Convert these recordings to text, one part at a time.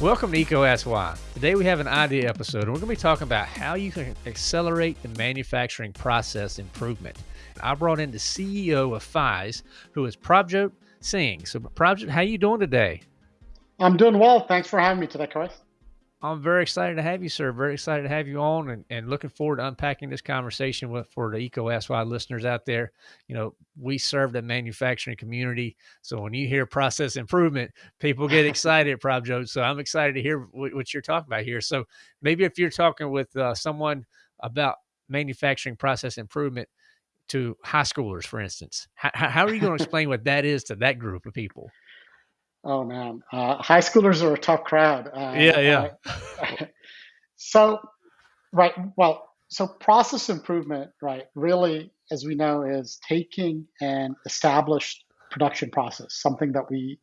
Welcome to Why. Today we have an idea episode, and we're going to be talking about how you can accelerate the manufacturing process improvement. I brought in the CEO of Pyze, who is Prabhjot Singh. So, Prabhjot, how you doing today? I'm doing well. Thanks for having me today, Chris. I'm very excited to have you, sir. Very excited to have you on and, and looking forward to unpacking this conversation with for the Why listeners out there. You know, we serve the manufacturing community. So when you hear process improvement, people get excited, Prabhjot. So I'm excited to hear what, what, you're talking about here. So maybe if you're talking with uh, someone about manufacturing process improvement to high schoolers, for instance, how, how are you going to explain what that is to that group of people? Oh man, uh, high schoolers are a tough crowd. Uh, yeah, yeah. So, right. Well, so process improvement, right? Really, as we know, is taking an established production process, something that we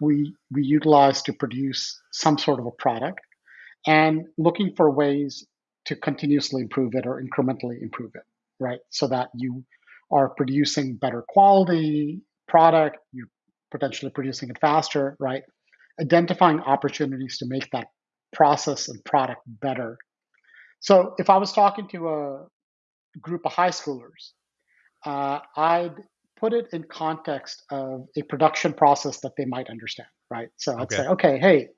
we we utilize to produce some sort of a product, and looking for ways to continuously improve it or incrementally improve it, right? So that you are producing better quality product, you're potentially producing it faster, right? Identifying opportunities to make that process and product better. So if I was talking to a group of high schoolers, uh, I'd put it in context of a production process that they might understand, right? So I'd okay. say, okay, hey,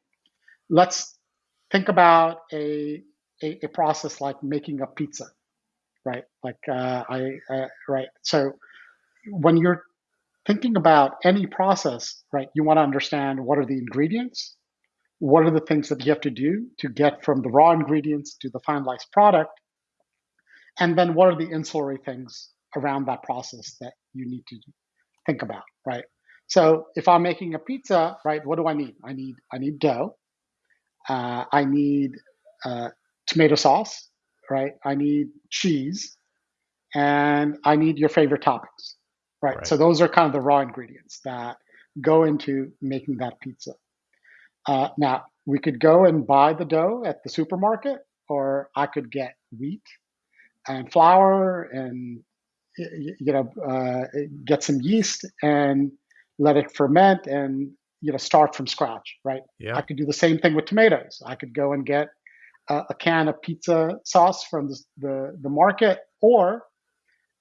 let's think about a, a, a process like making a pizza, right? Like uh, I, uh, right. So when you're thinking about any process, right, you want to understand what are the ingredients, what are the things that you have to do to get from the raw ingredients to the finalized product, and then what are the ancillary things around that process that you need to think about, right? So if I'm making a pizza, right, what do I need? I need I need dough. Uh, I need uh, tomato sauce, right? I need cheese, and I need your favorite toppings. Right? right? So those are kind of the raw ingredients that go into making that pizza. Uh, now we could go and buy the dough at the supermarket, or I could get wheat and flour and you know uh, get some yeast and let it ferment and you know start from scratch right yeah. i could do the same thing with tomatoes i could go and get a, a can of pizza sauce from the, the, the market or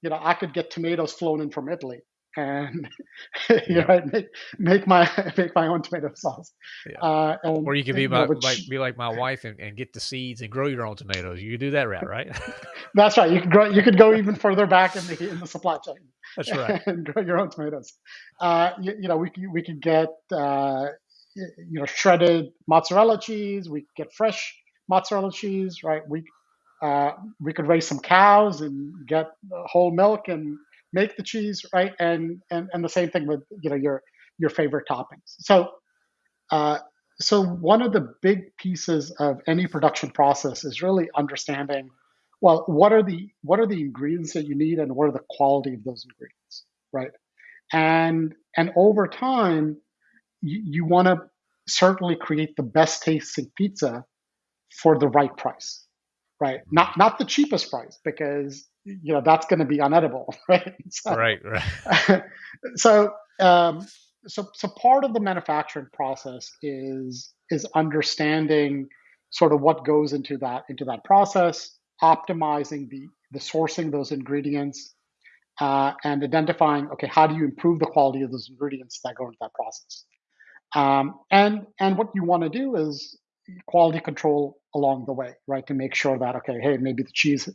you know, I could get tomatoes flown in from Italy and you yeah. know, make, make my make my own tomato sauce. Yeah. Uh, and, or you could be my, which, like be like my wife and, and get the seeds and grow your own tomatoes. You could do that route, right? That's right. You could grow. You could go even further back in the in the supply chain. That's right. And grow your own tomatoes. Uh, you, you, know, we we could get uh, you know shredded mozzarella cheese. We could get fresh mozzarella cheese, right? We uh, we could raise some cows and get whole milk and make the cheese, right? And and and the same thing with you know your your favorite toppings. So uh, so one of the big pieces of any production process is really understanding well what are the what are the ingredients that you need and what are the quality of those ingredients, right? And and over time you, you want to certainly create the best tasting pizza for the right price right? Not not the cheapest price because you know that's going to be unedible, right? So, right, right. so um, so so part of the manufacturing process is is understanding sort of what goes into that into that process, optimizing the the sourcing those ingredients, uh, and identifying okay how do you improve the quality of those ingredients that go into that process. Um, and and what you want to do is quality control along the way, right? To make sure that, okay, hey, maybe the cheese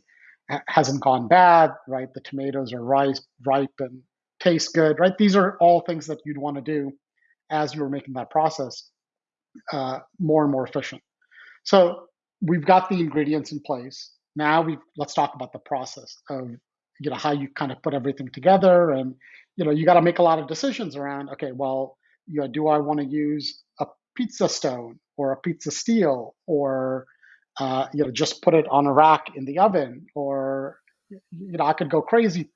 hasn't gone bad, right? The tomatoes are ripe, ripe and taste good, right? These are all things that you'd want to do as you're making that process uh, more and more efficient. So we've got the ingredients in place. Now we let's talk about the process of you know how you kind of put everything together, and you know you got to make a lot of decisions around. Okay, well, you know, do I want to use a pizza stone or a pizza steel or uh, you know just put it on a rack in the oven or you know i could go crazy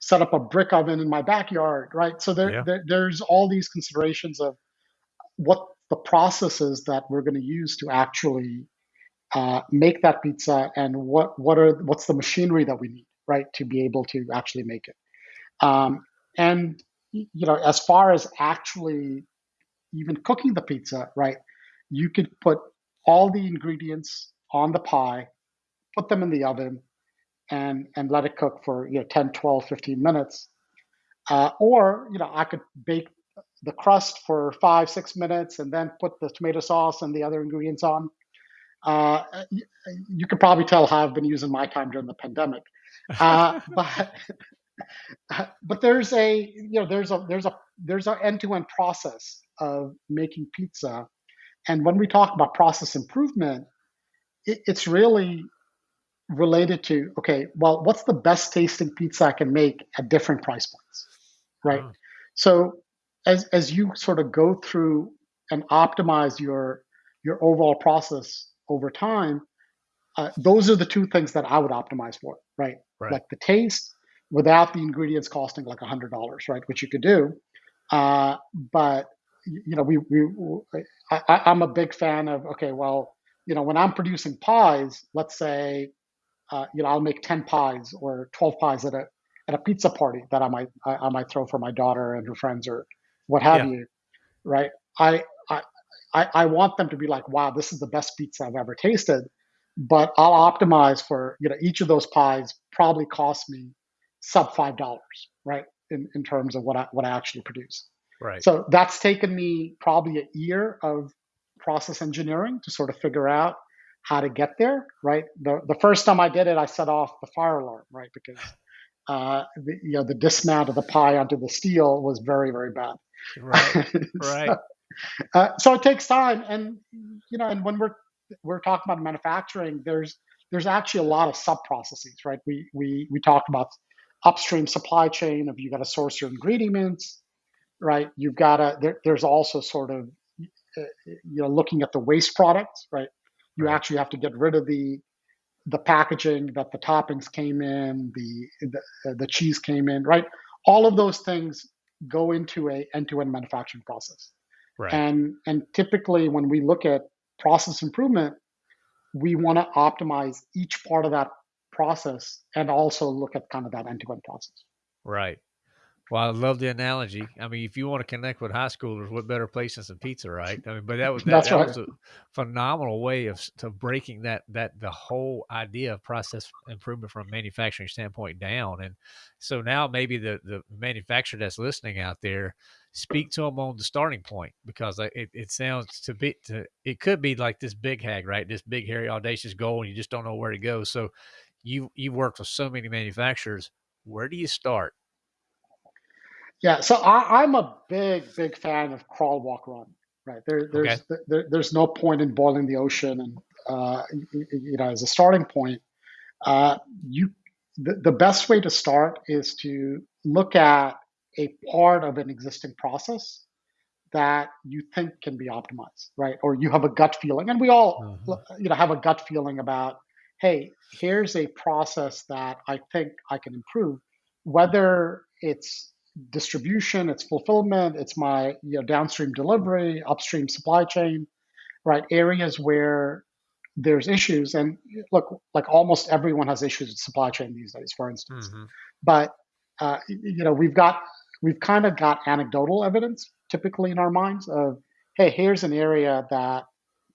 set up a brick oven in my backyard right so there, yeah. there there's all these considerations of what the processes that we're going to use to actually uh, make that pizza and what what are what's the machinery that we need right to be able to actually make it um, and you know, as far as actually even cooking the pizza, right? You could put all the ingredients on the pie, put them in the oven, and and let it cook for you know 10, 12, 15 minutes. Uh, or you know, I could bake the crust for five, six minutes, and then put the tomato sauce and the other ingredients on. Uh, you, you could probably tell how I've been using my time during the pandemic. Uh, but but there's a you know there's a there's a there's an end-to-end process of making pizza and when we talk about process improvement it, it's really related to okay well what's the best tasting pizza i can make at different price points right so as as you sort of go through and optimize your your overall process over time uh, those are the two things that i would optimize for right, right. like the taste without the ingredients costing like a hundred dollars, right? Which you could do. Uh, but you know, we, we I, I'm a big fan of okay, well, you know, when I'm producing pies, let's say, uh, you know, I'll make ten pies or twelve pies at a at a pizza party that I might I, I might throw for my daughter and her friends or what have yeah. you, right? I, I I I want them to be like, wow, this is the best pizza I've ever tasted. But I'll optimize for you know each of those pies probably cost me sub five dollars, right? In, in terms of what I what I actually produce. Right. So that's taken me probably a year of process engineering to sort of figure out how to get there, right? The the first time I did it, I set off the fire alarm, right? Because uh, the, you know the dismount of the pie onto the steel was very very bad. Right. Right. so, uh, so it takes time, and you know, and when we're we're talking about manufacturing, there's there's actually a lot of sub processes, right? We we we talked about upstream supply chain of you got to source your ingredients, right? You've got to. There, there's also sort of uh, you know looking at the waste products, right? You right. actually have to get rid of the the packaging that the toppings came in, the the, uh, the cheese came in, right? All of those things go into a end-to-end manufacturing process. Right. And and typically when we look at process improvement, we want to optimize each part of that process and also look at kind of that end-to-end process. Right. Well, I love the analogy. I mean, if you want to connect with high schoolers, what better place than some pizza, right? I mean, but that was that, that right. was a phenomenal way of to breaking that that the whole idea of process improvement from a manufacturing standpoint down. And so now maybe the the manufacturer that's listening out there, speak to them on the starting point because uh, it, it sounds to be to it could be like this big hag, right? This big hairy audacious goal, and you just don't know where to go. So you you worked with so many manufacturers. Where do you start? Yeah, so I, am a big big fan of crawl, walk, run. Right there, there's okay. there, there's no point in boiling the ocean, and uh, you know as a starting point, uh, you the, the best way to start is to look at a part of an existing process that you think can be optimized, right? Or you have a gut feeling, and we all, uh-huh. you know, have a gut feeling about hey, here's a process that I think I can improve, whether it's distribution, it's fulfillment, it's my you know, downstream delivery, upstream supply chain, right? Areas where there's issues. And look, like almost everyone has issues with supply chain these days, for instance. Mm-hmm. But uh, you know, we've got we've kind of got anecdotal evidence typically in our minds of, hey, here's an area that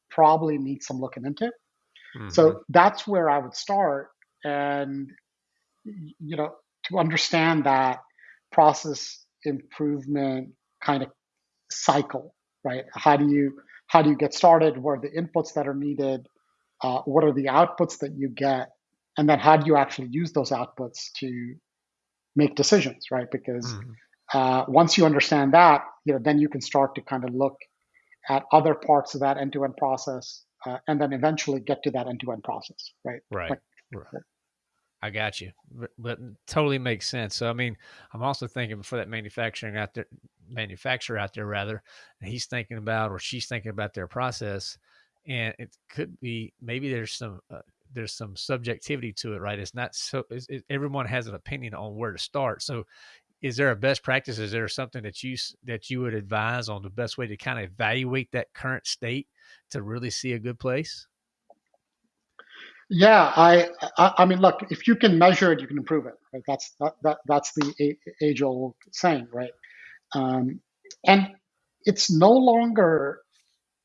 probably needs some looking into. Mm-hmm. So that's where I would start. And, you know, to understand that process improvement kind of cycle, right? How do you, how do you get started? What are the inputs that are needed? Uh, what are the outputs that you get? And then how do you actually use those outputs to make decisions, right? Because mm-hmm. uh, once you understand that, you know, then you can start to kind of look at other parts of that end-to-end process uh, and then eventually get to that end-to-end process, right? Right. Like, right. I got you, but, but, totally makes sense. So, I mean, I'm also thinking for that manufacturing out there, manufacturer out there, rather, he's thinking about or she's thinking about their process, and it could be maybe there's some uh, there's some subjectivity to it, right? It's not so it's, it, everyone has an opinion on where to start. So, is there a best practice? Is there something that you that you would advise on the best way to kind of evaluate that current state to really see a good place? Yeah, I, I, I mean, look, if you can measure it, you can improve it. Right? That's that, that that's the age old saying, right? Um, and it's no longer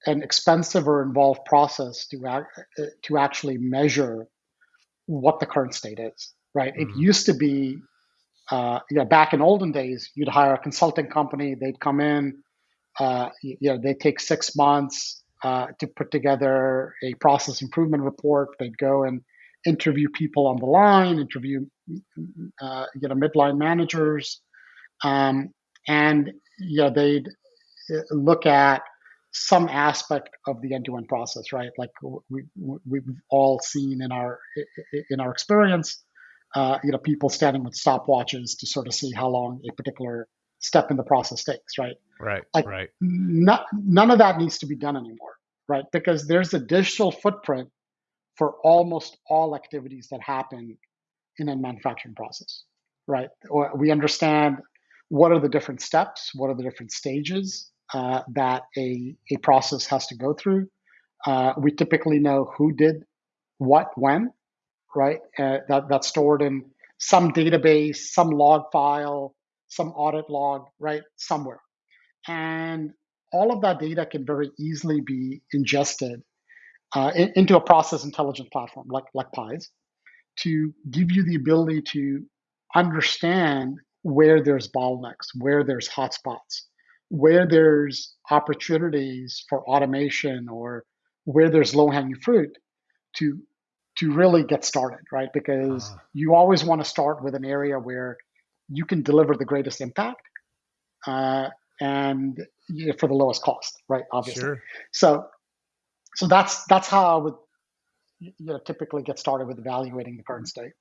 an expensive or involved process to, to actually measure what the current state is, right? Mm-hmm. It used to be, uh, you know, back in olden days, you'd hire a consulting company, they'd come in, uh, you know, they take six months uh, to put together a process improvement report. They'd go and interview people on the line, interview, uh, you know, midline managers, um, and you know, they'd uh, look at some aspect of the end-to-end process, right? Like we, we've all seen in our in our experience, uh, you know, people standing with stopwatches to sort of see how long a particular step in the process takes, right? Right. Like right. Not, none of that needs to be done anymore, right? Because there's a digital footprint for almost all activities that happen in a manufacturing process, right? We understand what are the different steps, what are the different stages uh, that a, a process has to go through. Uh, we typically know who did what when, right? Uh, that, that's stored in some database, some log file, some audit log, right? Somewhere. And all of that data can very easily be ingested uh, in, into a process intelligence platform like, like Pyze to give you the ability to understand where there's bottlenecks, where there's hotspots, where there's opportunities for automation or where there's low hanging fruit to to really get started, right? Because uh. you always want to start with an area where you can deliver the greatest impact uh, and you know, for the lowest cost, right? Obviously. Sure. So so that's that's how I would you know typically get started with evaluating the current state.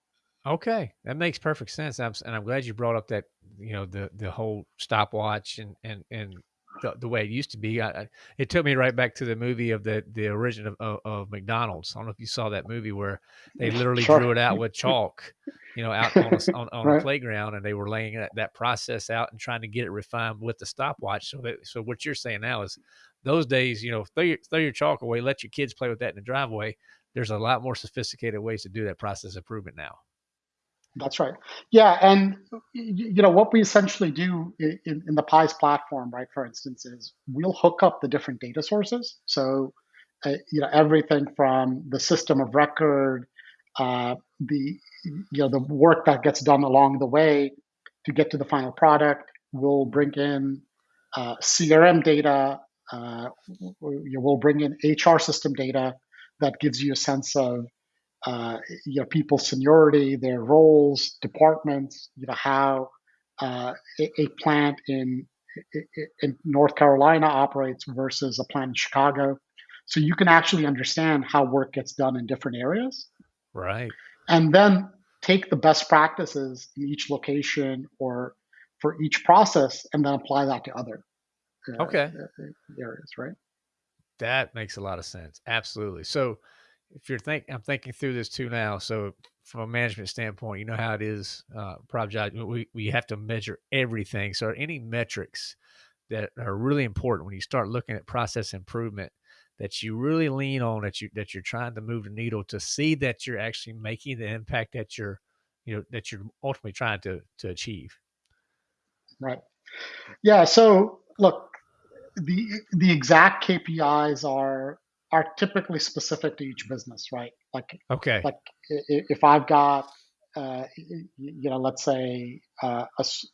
Okay, that makes perfect sense, I'm, and I'm glad you brought up that you know the the whole stopwatch and and and the, the way it used to be. I, I, it took me right back to the movie of the the origin of, of, of, McDonald's. I don't know if you saw that movie where they literally sure. drew it out with chalk, you know, out on a, on, on right. a playground, and they were laying that, that process out and trying to get it refined with the stopwatch. So that so what you're saying now is those days, you know, throw your throw your chalk away, let your kids play with that in the driveway. There's a lot more sophisticated ways to do that process improvement now. That's right. Yeah, and you know what we essentially do in, in, the Pyze platform, right? For instance, is we'll hook up the different data sources. So, uh, you know, everything from the system of record, uh, the you know the work that gets done along the way to get to the final product. We'll bring in uh, CRM data. Uh, we'll bring in HR system data that gives you a sense of uh, you know, people's seniority, their roles, departments, you know, how uh, a, a, plant in in North Carolina operates versus a plant in Chicago. So you can actually understand how work gets done in different areas. Right. And then take the best practices in each location or for each process and then apply that to other uh, okay. Areas, right? That makes a lot of sense. Absolutely. So if you're think I'm thinking through this too now. So from a management standpoint, you know how it is, uh, project. We we have to measure everything. So any metrics that are really important when you start looking at process improvement that you really lean on that you that you're trying to move the needle to see that you're actually making the impact that you're you know that you're ultimately trying to to achieve right yeah so look the the exact kpis are are typically specific to each business, right? Like, okay, like if I've got, uh, you know, let's say uh, a s-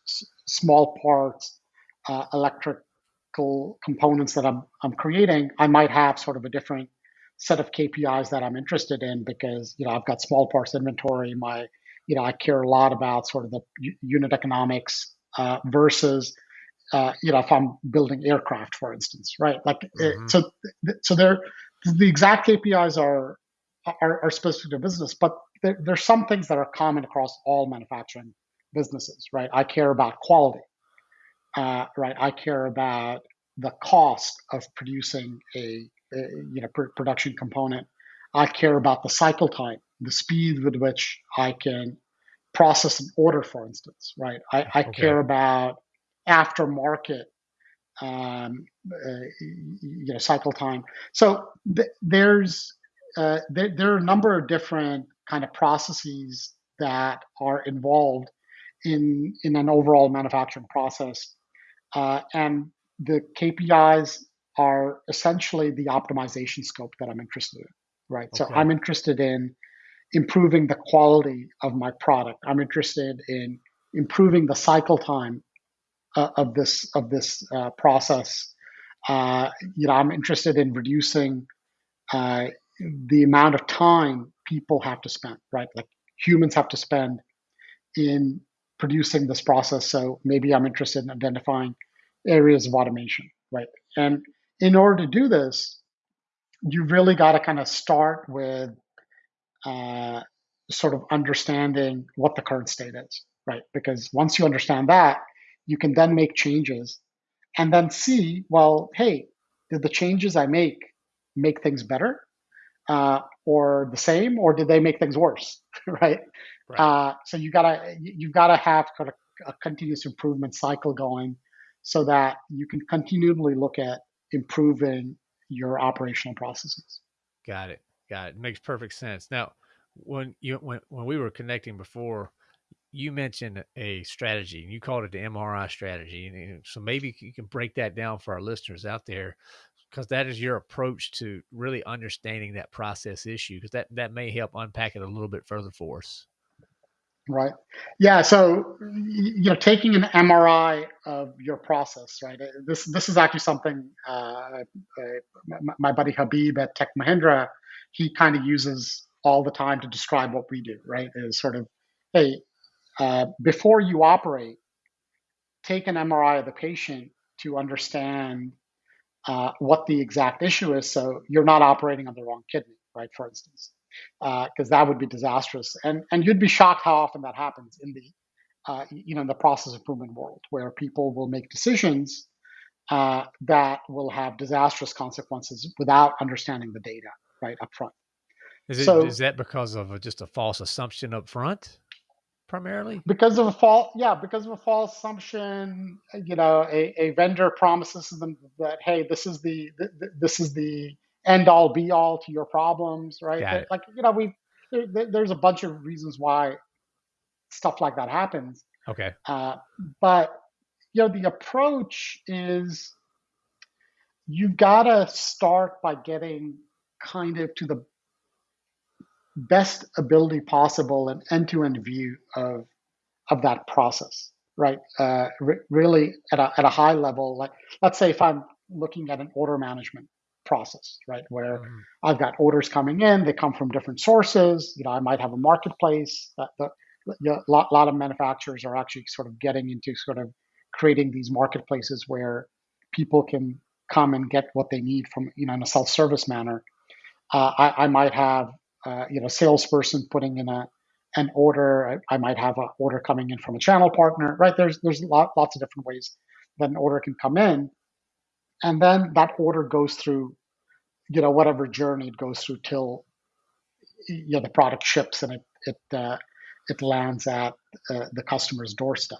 small parts, uh, electrical components that I'm I'm creating, I might have sort of a different set of KPIs that I'm interested in because you know I've got small parts inventory. My, you know, I care a lot about sort of the unit economics uh, versus uh, you know, if I'm building aircraft, for instance, right? Like, mm-hmm. so, so there, the exact KPIs are, are, are specific to business, but there, there's some things that are common across all manufacturing businesses, right? I care about quality, uh, right? I care about the cost of producing a, a you know pr- production component. I care about the cycle time, the speed with which I can process an order, for instance, right? I, I okay. care about aftermarket um, uh, you know cycle time. So th- there's uh, there, there, are a number of different kind of processes that are involved in in an overall manufacturing process. uh, and the KPIs are essentially the optimization scope that I'm interested in, right? Okay. So I'm interested in improving the quality of my product. I'm interested in improving the cycle time uh, of this of this uh, process. Uh, you know, I'm interested in reducing uh, the amount of time people have to spend, right? Like humans have to spend in producing this process. So maybe I'm interested in identifying areas of automation, right? And in order to do this, you really got to kind of start with uh, sort of understanding what the current state is, right? Because once you understand that, you can then make changes and then see, well, hey, did the changes I make make things better uh, or the same, or did they make things worse, right? right. Uh, so you gotta you've gotta have kind of a continuous improvement cycle going, so that you can continually look at improving your operational processes. Got it. Got it. Makes perfect sense. Now, when you when when we were connecting before, you mentioned a strategy and you called it the MRI strategy. And so maybe you can break that down for our listeners out there because that is your approach to really understanding that process issue because that, that may help unpack it a little bit further for us. Right. Yeah. So, you know, taking an MRI of your process, right? Uh, this this is actually something uh, uh, my buddy Habib at Tech Mahindra, he kind of uses all the time to describe what we do, right? Is sort of, hey, uh, before you operate, take an MRI of the patient to understand uh, what the exact issue is, so you're not operating on the wrong kidney, right? For instance, because uh, that would be disastrous, and and you'd be shocked how often that happens in the uh, you know in the process improvement world, where people will make decisions uh, that will have disastrous consequences without understanding the data right up front. Is, it, so, is that because of a, just a false assumption up front? Primarily? Because of a false, yeah, because of a false assumption. You know, a, a vendor promises them that hey, this is the this is the end all be all to your problems, right? Like you know, we there, there's a bunch of reasons why stuff like that happens. Okay. Uh, but you know, the approach is you gotta start by getting kind of to the best ability possible an end-to-end view of of that process right uh, re- really at a, at a high level like let's say if i'm looking at an order management process right where mm-hmm. i've got orders coming in they come from different sources you know i might have a marketplace that the, you know, a lot, lot of manufacturers are actually sort of getting into sort of creating these marketplaces where people can come and get what they need from you know in a self-service manner uh, I, I, might have uh, you know salesperson putting in a an order. I, I might have an order coming in from a channel partner, right? There's there's lot, lots of different ways that an order can come in, and then that order goes through, you know, whatever journey it goes through till you know the product ships and it it uh, it lands at uh, the customer's doorstep.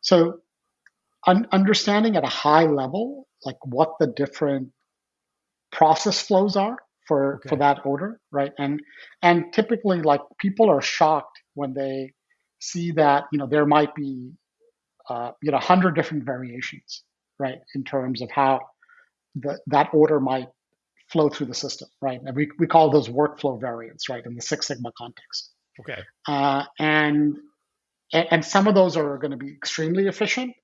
So, un- understanding at a high level, like what the different process flows are for okay. for that order, right? And and typically, like people are shocked when they see that you know there might be uh, you know hundred different variations, right, in terms of how the, that order might flow through the system, right? And we we call those workflow variants, right, in the Six Sigma context. Okay. Uh, and and some of those are going to be extremely efficient,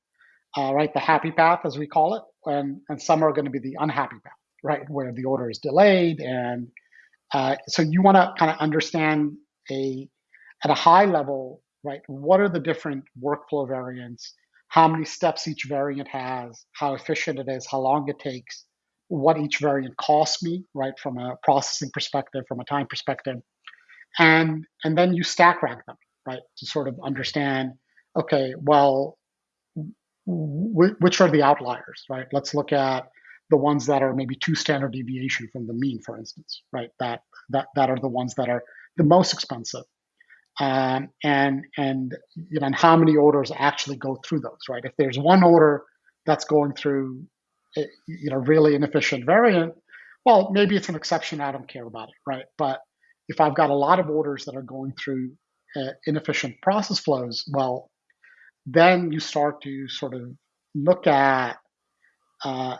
uh, right? The happy path, as we call it, and and some are going to be the unhappy path right, where the order is delayed. And uh, so you want to kind of understand a at a high level, right, what are the different workflow variants, how many steps each variant has, how efficient it is, how long it takes, what each variant costs me, right, from a processing perspective, from a time perspective. And and then you stack rank them, right, to sort of understand, okay, well, which are the outliers, right? Let's look at the ones that are maybe two standard deviation from the mean, for instance, right? That that that are the ones that are the most expensive, um, and and you know, and how many orders actually go through those, right? If there's one order that's going through, a, you know, really inefficient variant, well, maybe it's an exception. I don't care about it, right? But if I've got a lot of orders that are going through uh, inefficient process flows, well, then you start to sort of look at uh,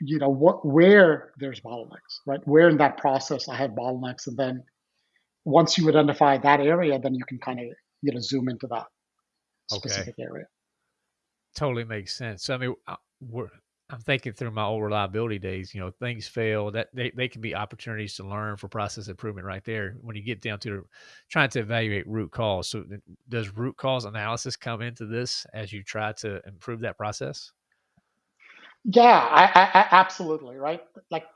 you know what where there's bottlenecks right where in that process i have bottlenecks and then once you identify that area then you can kind of you know zoom into that specific okay. area totally makes sense so i mean uh, we're I'm thinking through my old reliability days, you know, things fail that they, they can be opportunities to learn for process improvement right there when you get down to trying to evaluate root cause. So does root cause analysis come into this as you try to improve that process? Yeah, I, I, absolutely. Right. Like,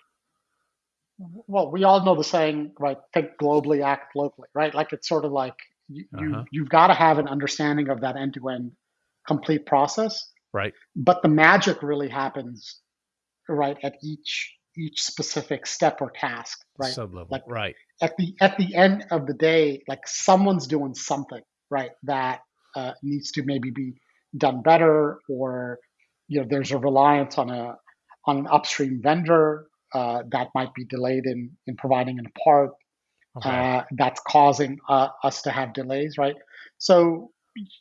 well, we all know the saying, right? Think globally, act locally, right? Like it's sort of like you, uh-huh. you you've got to have an understanding of that end to end complete process. Right. But the magic really happens right at each each specific step or task, right? Sublevel. Like right. At the at the end of the day, like someone's doing something, right? That uh, needs to maybe be done better or you know there's a reliance on a on an upstream vendor uh, that might be delayed in in providing a part okay. uh, that's causing uh, us to have delays, right? So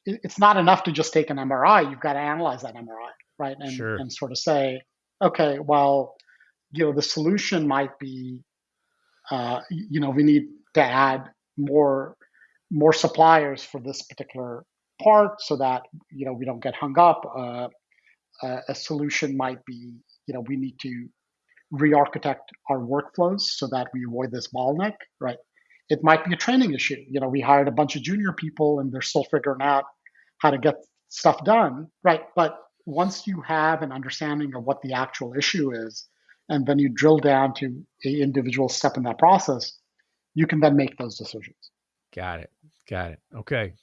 it's not enough to just take an MRI. You've got to analyze that MRI, right? And, sure. and sort of say, okay, well, you know, the solution might be, uh, you know, we need to add more more suppliers for this particular part so that you know we don't get hung up. Uh, a solution might be, you know, we need to re-architect our workflows so that we avoid this bottleneck, right? It might be a training issue. You know, we hired a bunch of junior people and they're still figuring out how to get stuff done, right? But once you have an understanding of what the actual issue is, and then you drill down to a individual step in that process, you can then make those decisions. Got it. Got it. Okay.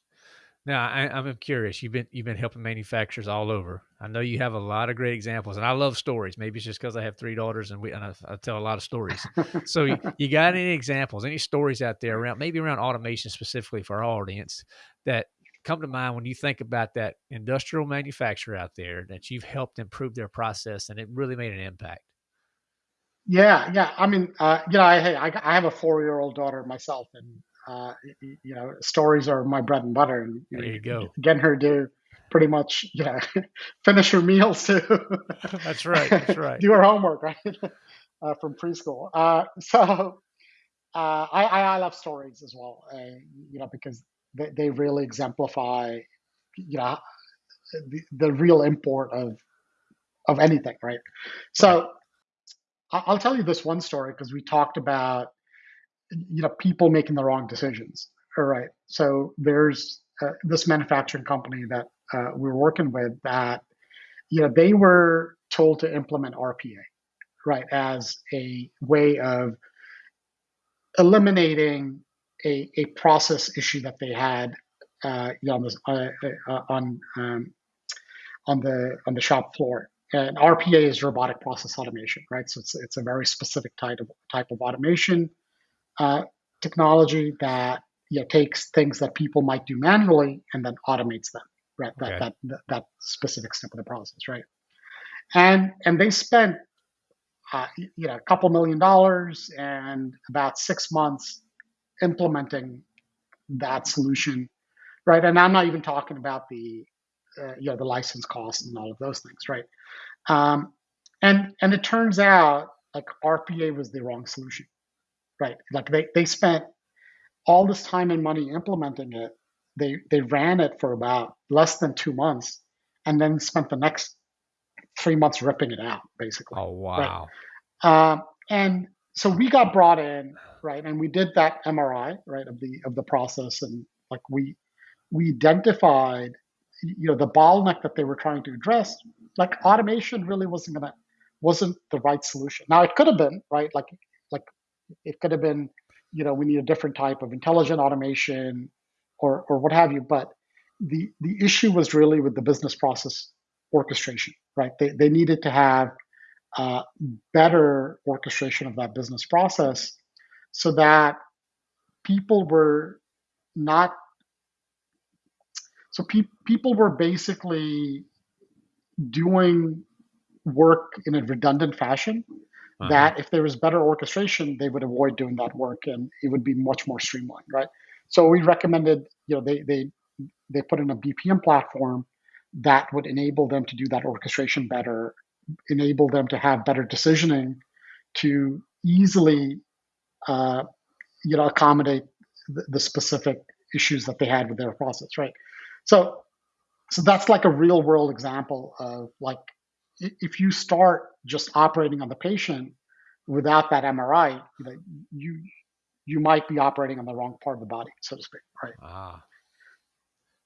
Now I, am curious. You've been you've been helping manufacturers all over. I know you have a lot of great examples, and I love stories. Maybe it's just because I have three daughters and we and I, I tell a lot of stories. so you, you, got any examples, any stories out there around maybe around automation specifically for our audience that come to mind when you think about that industrial manufacturer out there that you've helped improve their process and it really made an impact? Yeah, yeah. I mean, uh, you know, I, I, I have a four year old daughter myself, and uh, you know, stories are my bread and butter. And there you go. Getting her to pretty much, you know, finish her meals too. that's right. That's right. Do her homework, right? Uh, from preschool. Uh, so uh, I, I love stories as well, uh, you know, because they, they really exemplify, you know, the, the real import of of anything, right? So I'll tell you this one story because we talked about you know people making the wrong decisions. All right. So there's uh, this manufacturing company that uh, we were working with that you know they were told to implement rpa right as a way of eliminating a, a process issue that they had uh, you know, on, this, uh, uh, on um, on the on the shop floor. And RPA is robotic process automation, right? So it's, it's a very specific type of type of automation uh, technology that you know, takes things that people might do manually and then automates them, right? That, okay. that, that, that specific step of the process, right? And and they spent uh, you know a couple million dollars and about six months implementing that solution, right? And I'm not even talking about the uh, you know the license costs and all of those things, right? Um, and and it turns out like RPA was the wrong solution, right? Like they, they spent all this time and money implementing it. They they ran it for about less than two months, and then spent the next three months ripping it out, basically. Oh wow! Right? Um, and so we got brought in, right, and we did that MRI, right, of the of the process, and like we we identified, you know, the bottleneck that they were trying to address. Like automation really wasn't gonna wasn't the right solution. Now it could have been, right, like like it could have been, you know, we need a different type of intelligent automation or, or what have you. But the, the issue was really with the business process orchestration, right? They, they needed to have uh, better orchestration of that business process so that people were not so pe- people were basically doing work in a redundant fashion uh-huh. that if there was better orchestration, they would avoid doing that work and it would be much more streamlined, right? So we recommended, you know, they they they put in a BPM platform that would enable them to do that orchestration better, enable them to have better decisioning, to easily, uh, you know, accommodate the, the specific issues that they had with their process, right? So, so that's like a real world example of like if you start just operating on the patient without that MRI, you you might be operating on the wrong part of the body, so to speak, right? Ah.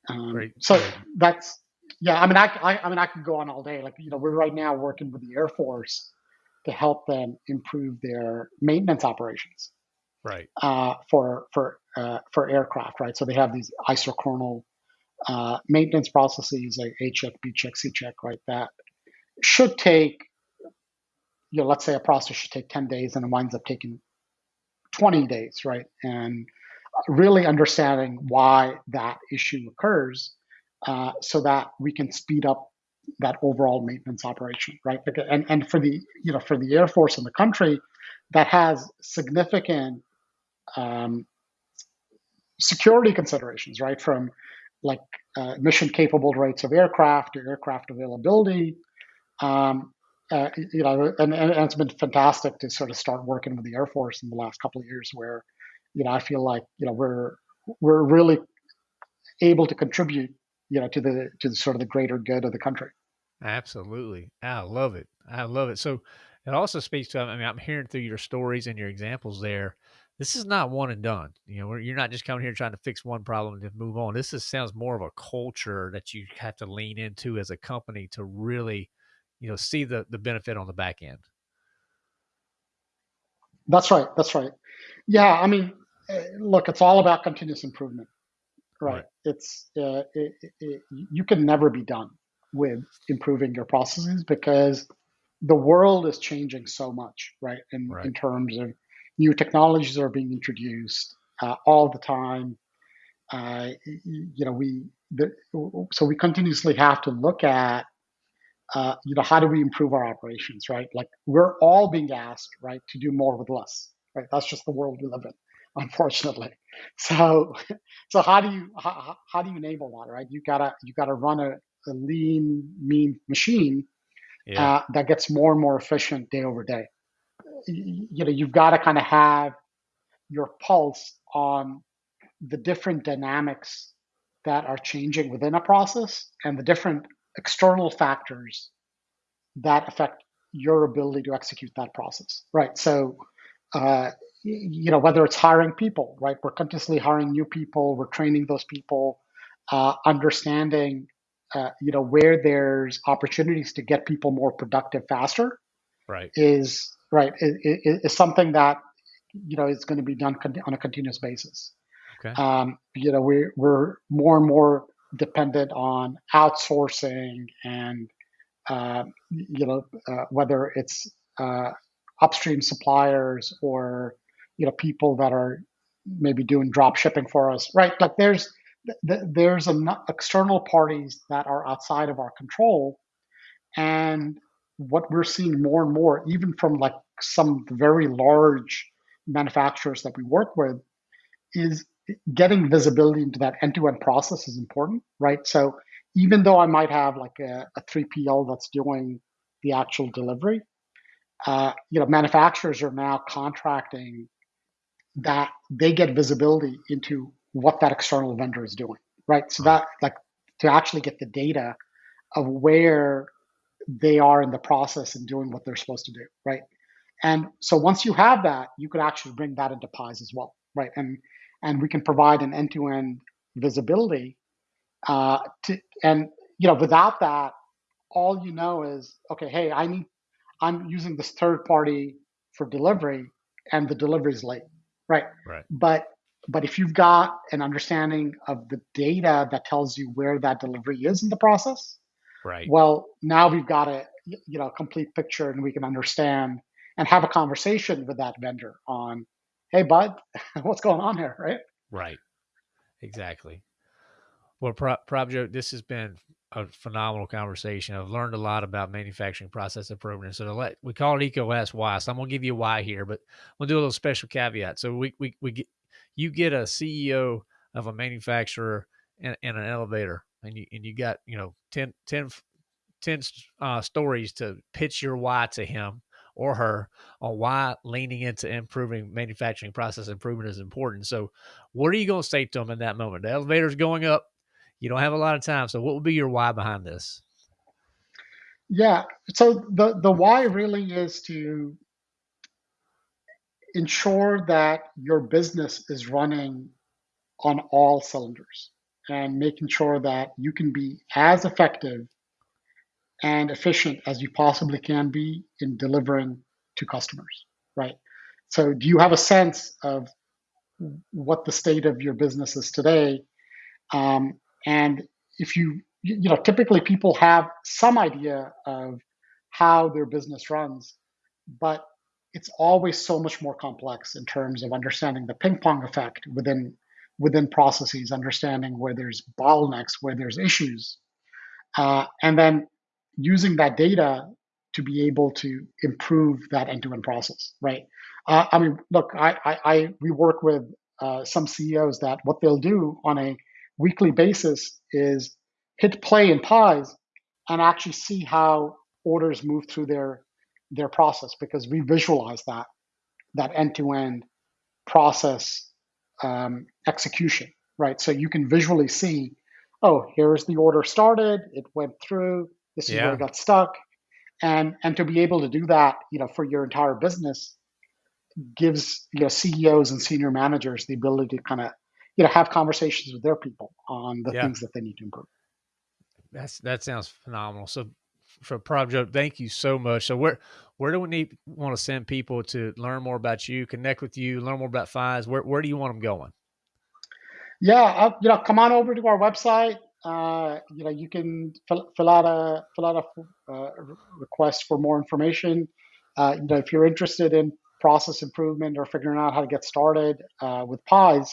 Um, great. So great. that's yeah. I mean, I, I I mean, I could go on all day. Like you know, we're right now working with the Air Force to help them improve their maintenance operations. Right. Uh, for for uh, for aircraft, right? So they have these isochronal uh, maintenance processes like A check, B check, C check, right? That should take, you know, let's say a process should take 10 days and it winds up taking 20 days, right? And really understanding why that issue occurs uh, so that we can speed up that overall maintenance operation, right? And, and for the, you know, for the Air Force and the country, that has significant um, security considerations, right? From like uh, mission capable rates of aircraft to aircraft availability. Um, uh, you know, and, and, it's been fantastic to sort of start working with the Air Force in the last couple of years, where you know I feel like you know we're we're really able to contribute, you know, to the to the sort of the greater good of the country. Absolutely, I love it. I love it. So it also speaks to. I mean, I'm hearing through your stories and your examples there this is not one and done. You know, you're not just coming here trying to fix one problem and move on. This is, sounds more of a culture that you have to lean into as a company to really, you know, see the the benefit on the back end. That's right. That's right. Yeah, I mean, eh, look, it's all about continuous improvement, right? right. It's uh, it, it, you can never be done with improving your processes because the world is changing so much, right? In right. in terms of new technologies are being introduced uh, all the time. Uh, you know, we the, so we continuously have to look at uh, you know how do we improve our operations, right? Like we're all being asked, right, to do more with less, right? That's just the world we live in, unfortunately. So, so how do you how, how do you enable that, right? You gotta you gotta run a, a lean, mean machine yeah. uh, that gets more and more efficient day over day you know you've got to kind of have your pulse on the different dynamics that are changing within a process and the different external factors that affect your ability to execute that process right so uh, you know whether it's hiring people right we're continuously hiring new people we're training those people uh, understanding uh, you know where there's opportunities to get people more productive faster right is right, is, is something that you know is going to be done on a continuous basis. Okay. Um, you know, we're we're more and more dependent on outsourcing and uh, you know uh, whether it's uh, upstream suppliers or you know people that are maybe doing drop shipping for us, right? Like there's there's an external parties that are outside of our control, and what we're seeing more and more, even from like some very large manufacturers that we work with, is getting visibility into that end-to-end process is important, right? So even though I might have like a, a 3PL that's doing the actual delivery, uh, you know, manufacturers are now contracting that they get visibility into what that external vendor is doing, right? So that like to actually get the data of where they are in the process and doing what they're supposed to do, right? And so once you have that, you could actually bring that into Pyze as well, right? And and we can provide an end-to-end visibility. Uh, to, and you know, without that, all you know is okay. Hey, I need I'm using this third party for delivery, and the delivery is late, right? Right. But but if you've got an understanding of the data that tells you where that delivery is in the process, Right. Well, now we've got a you know complete picture, and we can understand and have a conversation with that vendor on, hey, bud, what's going on here, right? Right. Exactly. Well, Prabhjot, this has been a phenomenal conversation. I've learned a lot about manufacturing process improvement. So to let we call it EcoS why. So I'm gonna give you a why here, but we'll do a little special caveat. So we we we get you get a CEO of a manufacturer in, in an elevator and you and you got you know 10, 10, 10 uh, stories to pitch your why to him or her on why leaning into improving manufacturing process improvement is important. So, what are you going to say to them in that moment? The elevator's going up. You don't have a lot of time. So, what would be your why behind this? Yeah. So the the why really is to ensure that your business is running on all cylinders and making sure that you can be as effective and efficient as you possibly can be in delivering to customers, right? So, do you have a sense of what the state of your business is today? Um, and if you, you know, typically people have some idea of how their business runs, but it's always so much more complex in terms of understanding the ping pong effect within within processes, understanding where there's bottlenecks, where there's issues, uh, and then using that data to be able to improve that end-to-end process. Right? Uh, I mean, look, I, I, I we work with uh, some CEOs that what they'll do on a weekly basis is hit play in Pyze and actually see how orders move through their their process because we visualize that that end-to-end process um, execution, right? So you can visually see, oh, here's the order started, it went through, this is yeah. where it got stuck, and and to be able to do that, you know, for your entire business, gives you know CEOs and senior managers the ability to kind of you know have conversations with their people on the yeah. things that they need to improve. That's that sounds phenomenal. So for Prabhjot, thank you so much. So where where do we need want to send people to learn more about you, connect with you, learn more about Pyze? Where where do you want them going? Yeah, uh, you know, come on over to our website. Uh, you know, you can fill, fill out a fill out a uh, request for more information. Uh, you know, if you're interested in process improvement or figuring out how to get started uh, with Pyze,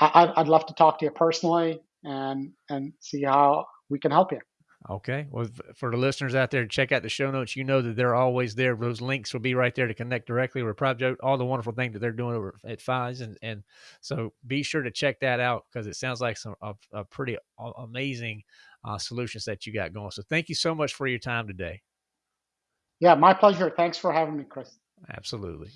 I, I'd love to talk to you personally and and see how we can help you. Okay. Well, for the listeners out there, check out the show notes. You know that they're always there. Those links will be right there to connect directly with Prabhjot, all the wonderful things that they're doing over at Pyze. And, and so be sure to check that out because it sounds like some a, a pretty amazing uh, solutions that you got going. So thank you so much for your time today. Yeah, my pleasure. Thanks for having me, Chris. Absolutely.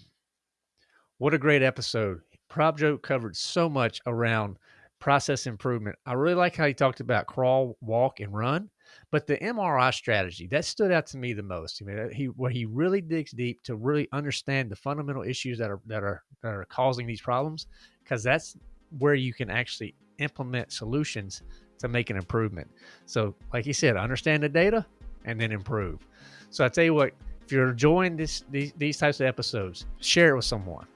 What a great episode. Prabhjot covered so much around process improvement. I really like how he talked about crawl, walk, and run but the MRI strategy that stood out to me the most. I mean, uh, he where he really digs deep to really understand the fundamental issues that are that are that are causing these problems, because that's where you can actually implement solutions to make an improvement. So, like he said, understand the data and then improve. So I tell you what, if you're enjoying this these, these types of episodes, share it with someone.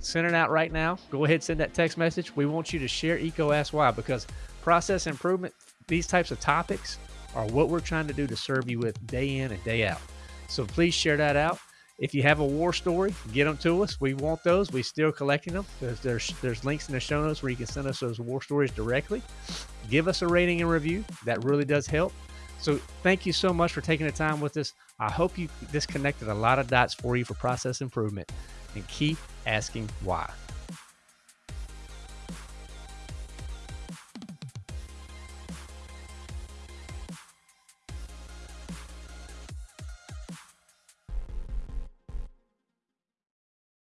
Send it out right now. Go ahead, send that text message. We want you to share EECO Ask Why because process improvement, these types of topics are what we're trying to do to serve you with day in and day out. So please share that out. If you have a war story, get them to us. We want those. We're still collecting them. There's, there's, there's links in the show notes where you can send us those war stories directly. Give us a rating and review. That really does help. So thank you so much for taking the time with us. I hope you disconnected a lot of dots for you for process improvement and keep asking why.